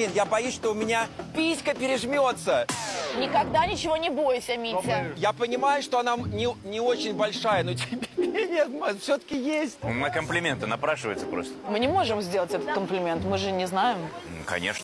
Блин, я боюсь, что у меня писька пережмется. Никогда ничего не бойся, Митя. Я понимаю, что она не, не очень большая, но тем не менее, все-таки есть. На комплименты напрашивается просто. Мы не можем сделать этот комплимент, мы же не знаем. Конечно.